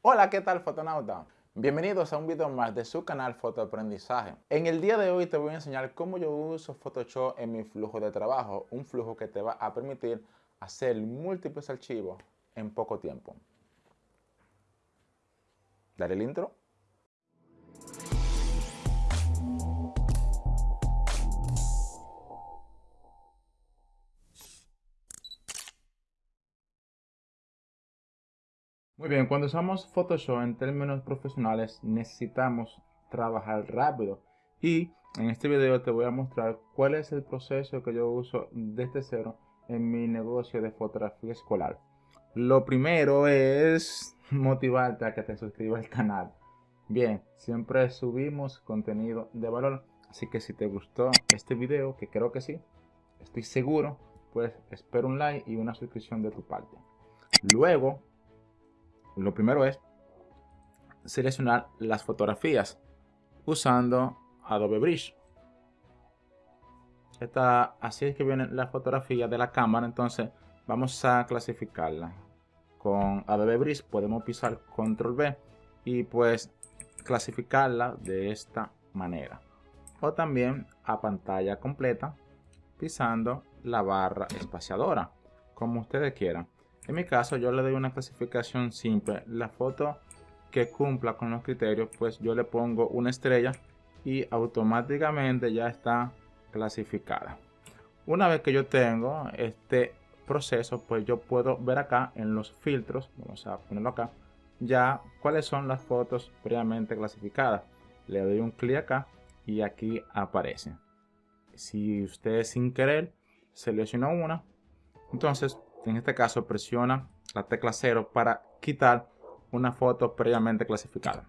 Hola, ¿qué tal fotonauta? Bienvenidos a un video más de su canal Fotoaprendizaje. En el día de hoy te voy a enseñar cómo yo uso Photoshop en mi flujo de trabajo, un flujo que te va a permitir hacer múltiples archivos en poco tiempo. Dale el intro. Muy bien, cuando usamos Photoshop en términos profesionales necesitamos trabajar rápido y en este video te voy a mostrar cuál es el proceso que yo uso desde cero en mi negocio de fotografía escolar. Lo primero es motivarte a que te suscribas al canal. Bien, siempre subimos contenido de valor, así que si te gustó este video, que creo que sí, estoy seguro, pues espero un like y una suscripción de tu parte. Luego lo primero es seleccionar las fotografías usando Adobe Bridge. Esta, así es que viene la fotografía de la cámara, entonces vamos a clasificarla. Con Adobe Bridge podemos pisar Control B y pues clasificarla de esta manera. O también a pantalla completa pisando la barra espaciadora, como ustedes quieran. En mi caso yo le doy una clasificación simple. La foto que cumpla con los criterios pues yo le pongo una estrella y automáticamente ya está clasificada. Una vez que yo tengo este proceso pues yo puedo ver acá en los filtros, vamos a ponerlo acá, ya cuáles son las fotos previamente clasificadas. Le doy un clic acá y aquí aparece. Si usted sin querer selecciona una, entonces en este caso presiona la tecla 0 para quitar una foto previamente clasificada.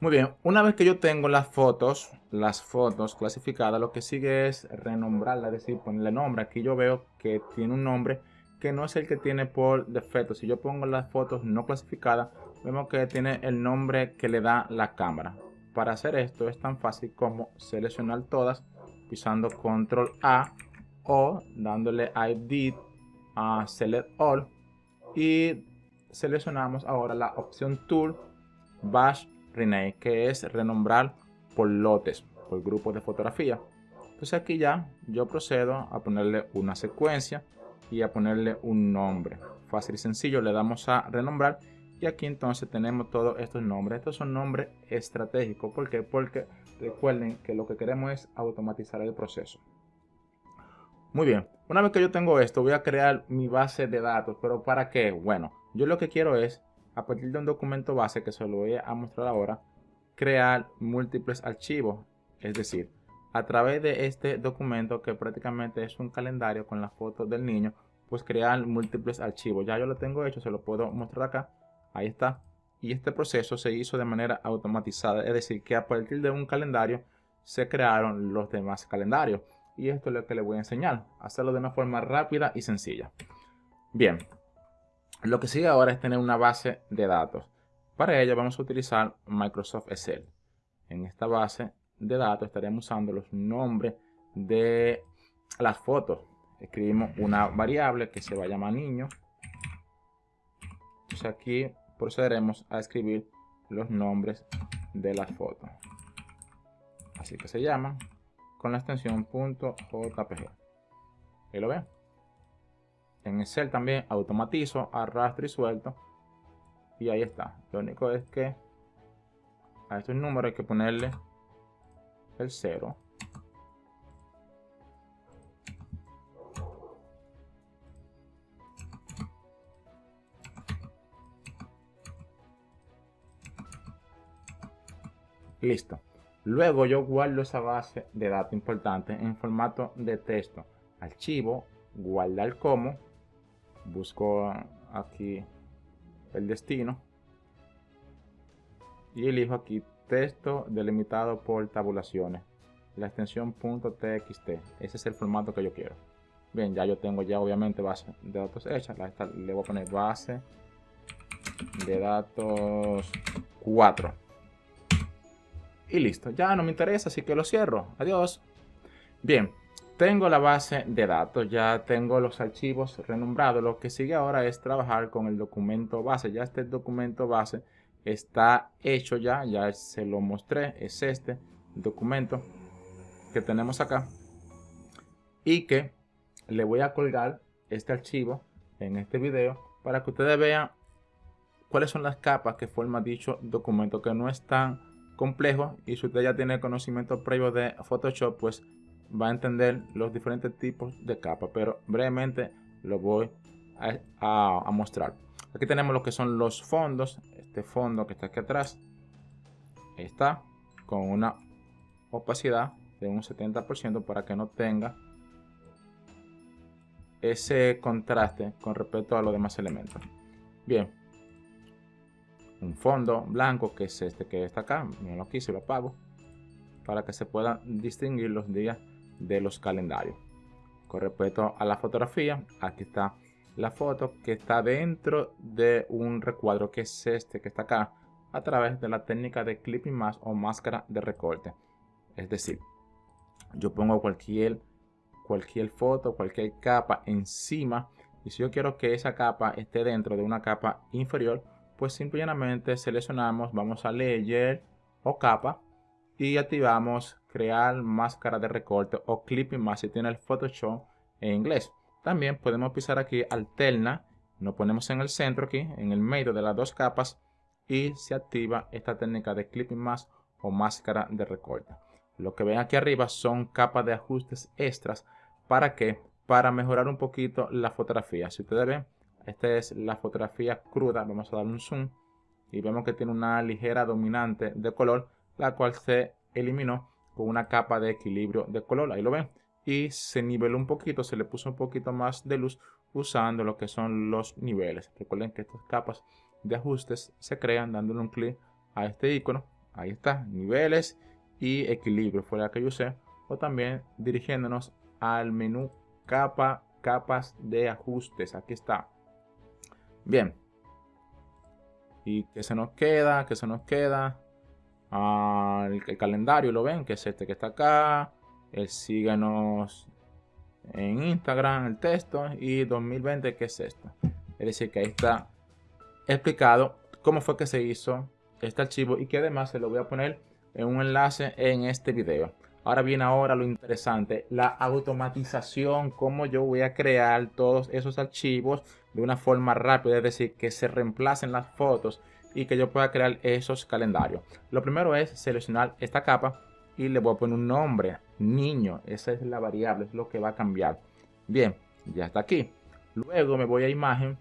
Muy bien, una vez que yo tengo las fotos, las fotos clasificadas, lo que sigue es renombrarla, es decir, ponerle nombre. Aquí yo veo que tiene un nombre que no es el que tiene por defecto. Si yo pongo las fotos no clasificadas, vemos que tiene el nombre que le da la cámara. Para hacer esto es tan fácil como seleccionar todas pisando control A o dándole Edit a Select All y seleccionamos ahora la opción Tool Bash Rename que es renombrar por lotes, por grupos de fotografía. Entonces aquí ya yo procedo a ponerle una secuencia y a ponerle un nombre. Fácil y sencillo, le damos a renombrar y aquí entonces tenemos todos estos nombres. Estos son nombres estratégicos. ¿Por? Porque recuerden que lo que queremos es automatizar el proceso. Muy bien, una vez que yo tengo esto, voy a crear mi base de datos. ¿Pero para qué? Bueno, yo lo que quiero es, a partir de un documento base, que se lo voy a mostrar ahora, crear múltiples archivos. Es decir, a través de este documento, que prácticamente es un calendario con las fotos del niño, pues crear múltiples archivos. Ya yo lo tengo hecho, se lo puedo mostrar acá. Ahí está. Y este proceso se hizo de manera automatizada. Es decir, que a partir de un calendario se crearon los demás calendarios y esto es lo que les voy a enseñar. Hacerlo de una forma rápida y sencilla. Bien, lo que sigue ahora es tener una base de datos. Para ello vamos a utilizar Microsoft Excel. En esta base de datos estaremos usando los nombres de las fotos. Escribimos una variable que se va a llamar niño. Entonces aquí procederemos a escribir los nombres de las fotos. Así que se llaman con la extensión .jpg. Ahí lo ven. En Excel también automatizo, arrastro y suelto. Y ahí está. Lo único es que a estos números hay que ponerle el 0. Listo. Luego yo guardo esa base de datos importante en formato de texto. Archivo, guardar como. Busco aquí el destino. Y elijo aquí texto delimitado por tabulaciones. La extensión .txt. Ese es el formato que yo quiero. Bien, ya yo tengo ya obviamente base de datos hecha. Le voy a poner base de datos 4 y listo. Ya no me interesa, así que lo cierro. Adiós. Bien, tengo la base de datos, ya tengo los archivos renombrados. Lo que sigue ahora es trabajar con el documento base. Ya este documento base está hecho ya, ya se lo mostré, es este documento que tenemos acá. Y que le voy a colgar este archivo en este video para que ustedes vean cuáles son las capas que forma dicho documento que no es tan complejo y si usted ya tiene conocimiento previo de Photoshop pues va a entender los diferentes tipos de capas pero brevemente lo voy a, mostrar aquí tenemos lo que son los fondos este fondo que está aquí atrás está con una opacidad de un 70% para que no tenga ese contraste con respecto a los demás elementos. Bien, un fondo blanco que es este que está acá, lo aquí se lo apago para que se puedan distinguir los días de los calendarios. Con respecto a la fotografía, aquí está la foto que está dentro de un recuadro que es este que está acá a través de la técnica de clipping mask o máscara de recorte. Es decir, yo pongo cualquier cualquier foto, cualquier capa encima. Y si yo quiero que esa capa esté dentro de una capa inferior, pues simplemente seleccionamos, vamos a Layer o capa y activamos crear máscara de recorte o clipping más si tiene el Photoshop en inglés. También podemos pisar aquí alterna, nos ponemos en el centro aquí, en el medio de las dos capas y se activa esta técnica de clipping mask o máscara de recorte. Lo que ven aquí arriba son capas de ajustes extras ¿Para qué? Para mejorar un poquito la fotografía. Si ustedes ven, esta es la fotografía cruda. Vamos a dar un zoom y vemos que tiene una ligera dominante de color, la cual se eliminó con una capa de equilibrio de color. Ahí lo ven. Y se niveló un poquito, se le puso un poquito más de luz usando lo que son los niveles. Recuerden que estas capas de ajustes se crean dándole un clic a este icono. Ahí está, niveles y equilibrio fue la que yo usé. O también dirigiéndonos al menú capa, capas de ajustes. Aquí está. Bien. ¿Y que se nos queda? que se nos queda? Ah, el, calendario, ¿lo ven? Que es este que está acá. El síganos en Instagram, el texto. Y 2020, que es esto? Es decir, que ahí está explicado cómo fue que se hizo este archivo y que además se lo voy a poner en un enlace en este video. Ahora viene ahora lo interesante, la automatización, cómo yo voy a crear todos esos archivos de una forma rápida, es decir, que se reemplacen las fotos y que yo pueda crear esos calendarios. Lo primero es seleccionar esta capa y le voy a poner un nombre, niño, esa es la variable, es lo que va a cambiar. Bien, ya está aquí. Luego me voy a imagen,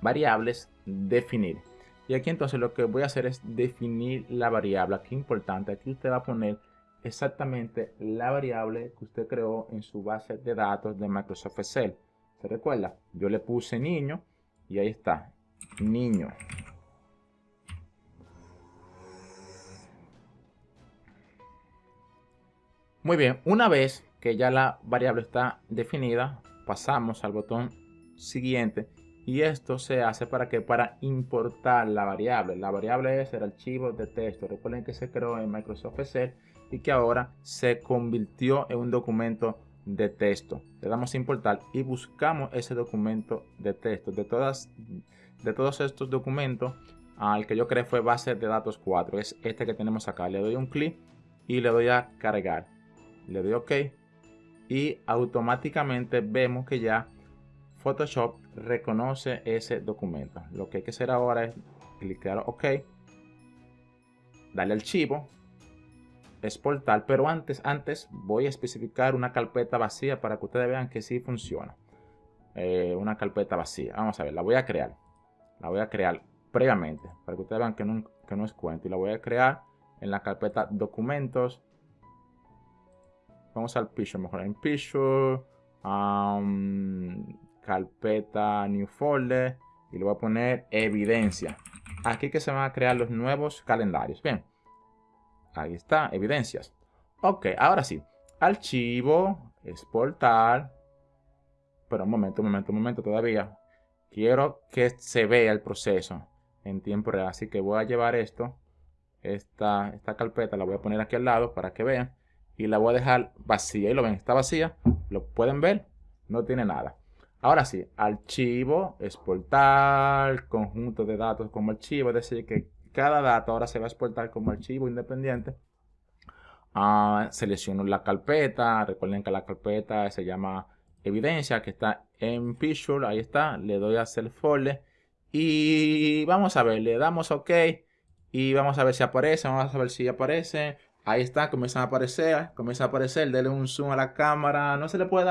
variables, definir. Y aquí entonces lo que voy a hacer es definir la variable. Aquí importante, aquí usted va a poner exactamente la variable que usted creó en su base de datos de Microsoft Excel. ¿Se recuerda? Yo le puse niño y ahí está, niño. Muy bien, una vez que ya la variable está definida, pasamos al botón siguiente y esto se hace para que para importar la variable. La variable es el archivo de texto. Recuerden que se creó en Microsoft Excel y que ahora se convirtió en un documento de texto. Le damos a importar y buscamos ese documento de texto. De, todas, de todos estos documentos, al que yo creé fue base de datos 4. Es este que tenemos acá. Le doy un clic y le doy a cargar. Le doy OK y automáticamente vemos que ya Photoshop reconoce ese documento. Lo que hay que hacer ahora es clicar OK, darle archivo exportar, pero antes, antes voy a especificar una carpeta vacía para que ustedes vean que sí funciona. Eh, una carpeta vacía. Vamos a ver, la voy a crear. La voy a crear previamente para que ustedes vean que no, es cuento. Y la voy a crear en la carpeta documentos. Vamos al Picture, mejor en Picture. Carpeta New Folder. Y le voy a poner evidencia. Aquí que se van a crear los nuevos calendarios. Bien. Ahí está, evidencias. Ok, ahora sí. Archivo, exportar. Pero un momento, un momento, un momento todavía. Quiero que se vea el proceso en tiempo real. Así que voy a llevar esto, esta, esta carpeta, la voy a poner aquí al lado para que vean. y la voy a dejar vacía. Y lo ven, está vacía. Lo pueden ver, no tiene nada. Ahora sí, archivo, exportar, conjunto de datos como archivo, es decir, que cada dato ahora se va a exportar como archivo independiente. Ah, selecciono la carpeta, recuerden que la carpeta se llama evidencia, que está en Picture, ahí está, le doy a hacer folder y vamos a ver, le damos OK y vamos a ver si aparece, vamos a ver si aparece, ahí está, comienza a aparecer, comienza a aparecer, denle un zoom a la cámara, no se le puede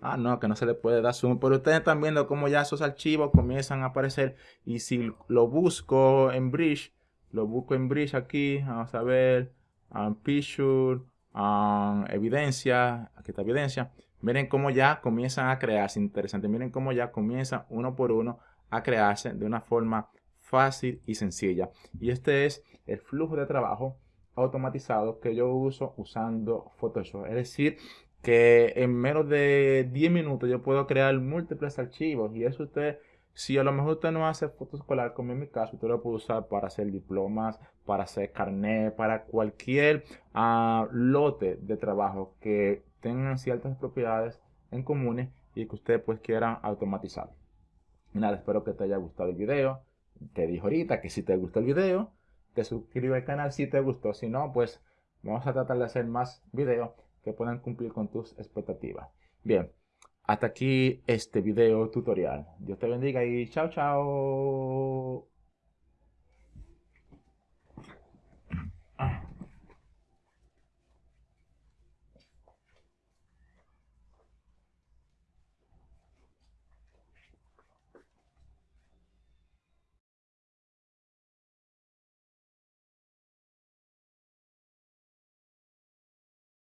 Ah, no, que no se le puede dar zoom. Pero ustedes están viendo cómo ya esos archivos comienzan a aparecer. Y si lo busco en Bridge, lo busco en Bridge aquí, vamos a ver, um, Picture, um, evidencia, aquí está evidencia. Miren cómo ya comienzan a crearse, interesante. Miren cómo ya comienza uno por uno a crearse de una forma fácil y sencilla. Y este es el flujo de trabajo automatizado que yo uso usando Photoshop. Es decir, que en menos de 10 minutos yo puedo crear múltiples archivos y eso usted, si a lo mejor usted no hace fotos escolar como en mi caso, usted lo puede usar para hacer diplomas, para hacer carnet, para cualquier ah, lote de trabajo que tengan ciertas propiedades en comunes y que usted pues quiera automatizar. Nada, espero que te haya gustado el video. Te dijo ahorita que si te gustó el video, te suscribe al canal si te gustó. Si no, pues vamos a tratar de hacer más videos puedan cumplir con tus expectativas. Bien, hasta aquí este video tutorial. Dios te bendiga y chao, chao.